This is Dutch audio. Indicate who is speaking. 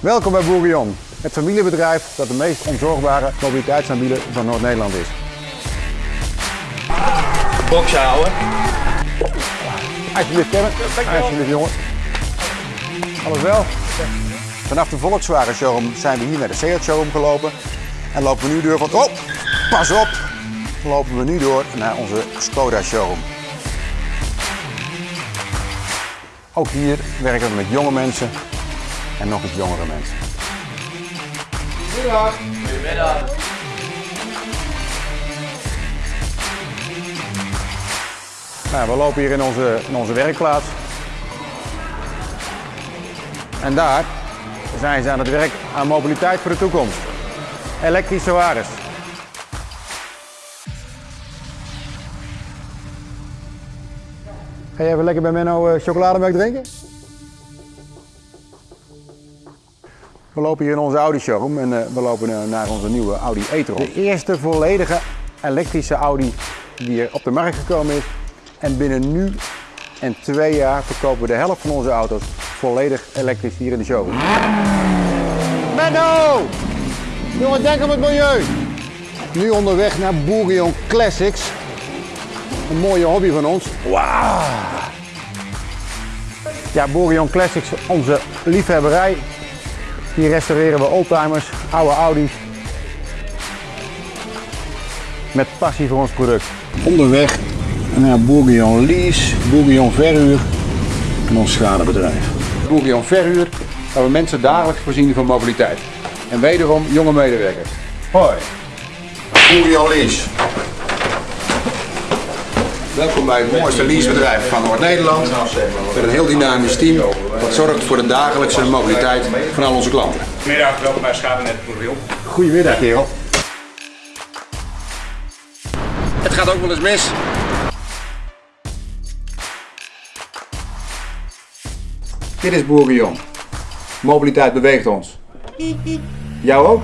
Speaker 1: Welkom bij Bourguignon, het familiebedrijf dat de meest onzorgbare mobiliteitsaanbieder van Noord-Nederland is.
Speaker 2: Boxje houden.
Speaker 1: Alsjeblieft Kevin, alsjeblieft jongen. Alles wel? Vanaf de Volkswagen showroom zijn we hier naar de Seat showroom gelopen. En lopen we nu door van, oh, pas op! Lopen we nu door naar onze Skoda showroom. Ook hier werken we met jonge mensen en nog eens jongere mensen.
Speaker 2: Goedemiddag.
Speaker 1: Nou, we lopen hier in onze, in onze werkplaats. En daar zijn ze aan het werk aan mobiliteit voor de toekomst. Elektrische wagens. Ga jij even lekker bij Menno eh, chocolademelk drinken? We lopen hier in onze Audi showroom en eh, we lopen eh, naar onze nieuwe Audi e-tron. De eerste volledige elektrische Audi die er op de markt gekomen is. En binnen nu en twee jaar verkopen we de helft van onze auto's volledig elektrisch hier in de showroom. Menno! Jongen, denk aan het milieu! Nu onderweg naar Bourguignon Classics. Een mooie hobby van ons. Wauw! Ja, Bourguignon Classics, onze liefhebberij. Hier restaureren we oldtimers, oude Audi's. Met passie voor ons product. Onderweg naar Bourguignon Lease, Bourguignon Verhuur en ons schadebedrijf. Bourguignon Verhuur, waar we mensen dagelijks voorzien van mobiliteit. En wederom jonge medewerkers. Hoi. Bourguignon Lease. Welkom bij het mooiste leasebedrijf van Noord-Nederland. Met een heel dynamisch team dat zorgt voor de dagelijkse mobiliteit van al onze klanten.
Speaker 2: Middag, welkom bij Schadenet Bourguignon.
Speaker 1: Goedemiddag kerel. Het gaat ook wel eens mis. Dit is Bourguignon. Mobiliteit beweegt ons. Jou ook?